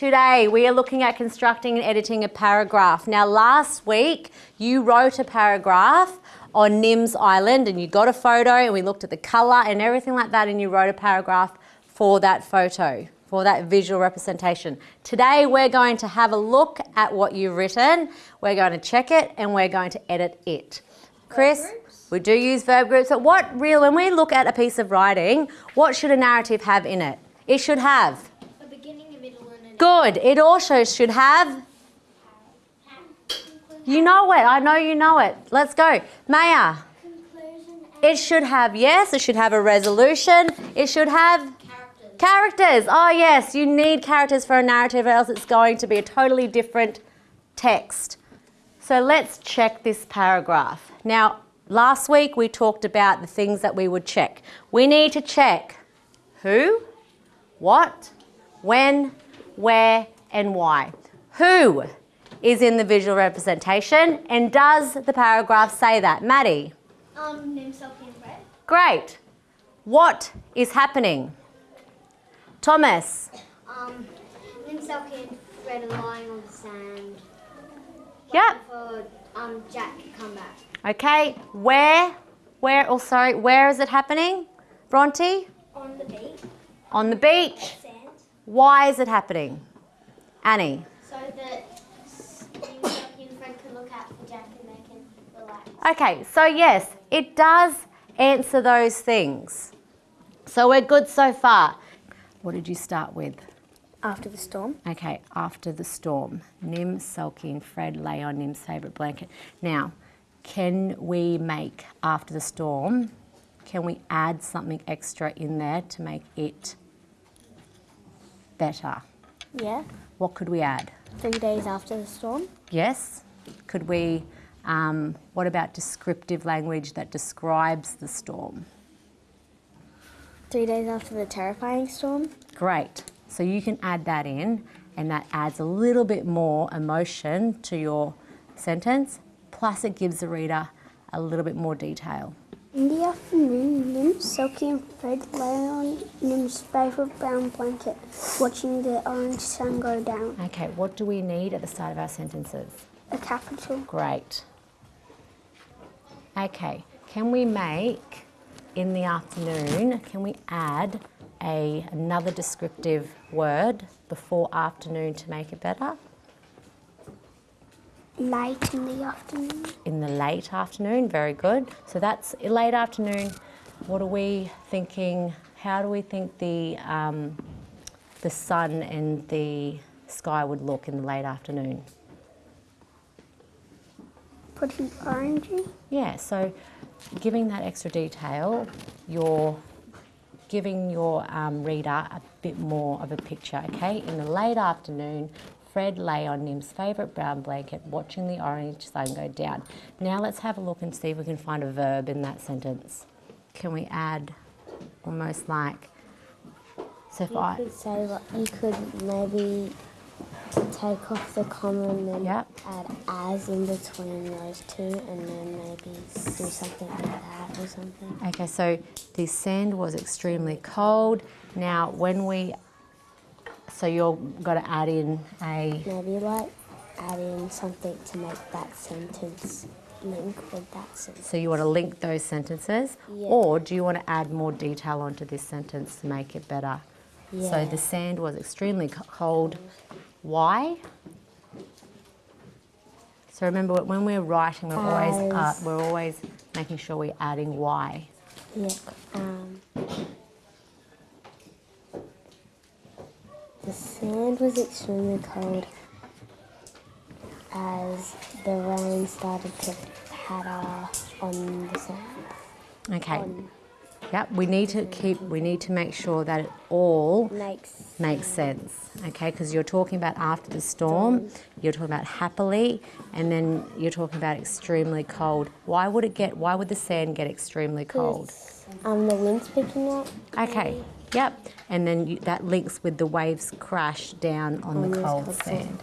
Today we are looking at constructing and editing a paragraph. Now last week you wrote a paragraph on Nims Island and you got a photo and we looked at the colour and everything like that and you wrote a paragraph for that photo, for that visual representation. Today we're going to have a look at what you've written, we're going to check it and we're going to edit it. Chris, we do use verb groups, but what real, when we look at a piece of writing, what should a narrative have in it? It should have Good. It also should have. You know it. I know you know it. Let's go. Maya. It should have, yes, it should have a resolution. It should have Characters. characters. Oh, yes, you need characters for a narrative, or else it's going to be a totally different text. So let's check this paragraph. Now, last week we talked about the things that we would check. We need to check who, what, when, where and why. Who is in the visual representation and does the paragraph say that? Maddie? Um, Sophie and Fred. Great. What is happening? Thomas? Um, Nim Sophie and lying on the sand. Yep. For um Jack to come back. Okay. Where? Where? Oh, sorry. Where is it happening? Bronte? On the beach. On the beach. Sand. Why is it happening? Annie? So that Nim Sophie and Fred can look out for Jack and they can relax. Okay, so yes, it does answer those things. So we're good so far. What did you start with? After the storm. Okay, after the storm. Nim, Selkie, and Fred lay on Nim's favourite blanket. Now, can we make after the storm, can we add something extra in there to make it better? Yeah. What could we add? Three days after the storm. Yes. Could we, um, what about descriptive language that describes the storm? Three days after the terrifying storm. Great. So you can add that in, and that adds a little bit more emotion to your sentence, plus it gives the reader a little bit more detail. In the afternoon, Nim, Selkie and Fred lay on Nim's favourite brown blanket, watching the orange sun go down. Okay, what do we need at the start of our sentences? A capital. Great. Okay, can we make in the afternoon, can we add a, another descriptive word before afternoon to make it better? Late in the afternoon. in the late afternoon. Very good. So that's late afternoon. What are we thinking? How do we think the um, the sun and the sky would look in the late afternoon? Pretty orangey. Yeah. So giving that extra detail, you're giving your um, reader a bit more of a picture. Okay. In the late afternoon. Fred lay on Nim's favourite brown blanket watching the orange sun go down. Now let's have a look and see if we can find a verb in that sentence. Can we add almost like, so if You I, could say like you could maybe take off the comma and then Yep. add as in between those two and then maybe do something like that or something. okay, so the sand was extremely cold. Now when we, so you're going to add in a, Maybe like add in something to make that sentence link with that sentence. so you want to link those sentences Yeah. or do you want to add more detail onto this sentence to make it better? Yeah. So the sand was extremely cold. Why? So remember when we're writing, we're always uh, we're always making sure we're adding why. Yeah. Um, the sand was extremely cold as the rain started to patter on the sand. Okay. On Yep. We need to keep. We need to make sure that it all makes makes sense. Okay, because you're talking about after the storm. You're talking about happily, and then you're talking about extremely cold. Why would it get? Why would the sand get extremely cold? um the wind's picking up. Okay. Yep. And then you, that links with the waves crash down on, On the cold cold sand. sand.